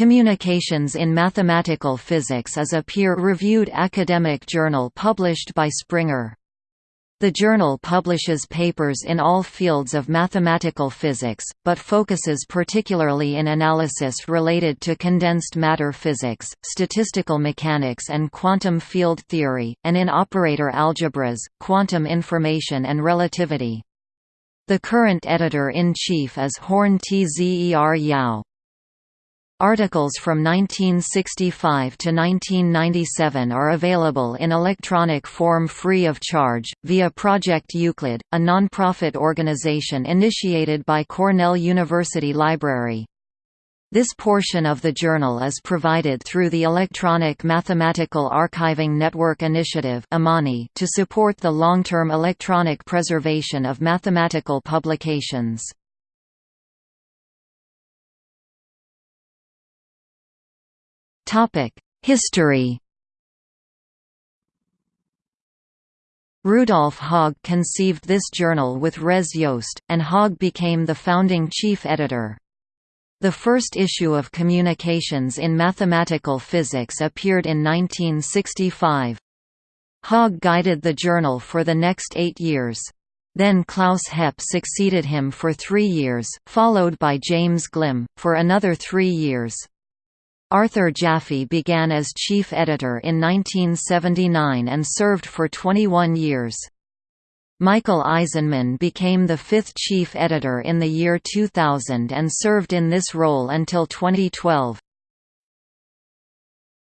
Communications in Mathematical Physics is a peer-reviewed academic journal published by Springer. The journal publishes papers in all fields of mathematical physics, but focuses particularly in analysis related to condensed matter physics, statistical mechanics and quantum field theory, and in operator algebras, quantum information and relativity. The current editor-in-chief is Horng-Tzer Yau. Articles from 1965 to 1997 are available in electronic form free of charge, via Project Euclid, a non-profit organization initiated by Cornell University Library. This portion of the journal is provided through the Electronic Mathematical Archiving Network Initiative to support the long-term electronic preservation of mathematical publications. History Rudolf Haag conceived this journal with Res Jost, and Haag became the founding chief editor. The first issue of Communications in Mathematical Physics appeared in 1965. Haag guided the journal for the next eight years. Then Klaus Hepp succeeded him for three years, followed by James Glimm, for another three years. Arthur Jaffe began as chief editor in 1979 and served for 21 years. Michael Aizenman became the fifth chief editor in the year 2000 and served in this role until 2012.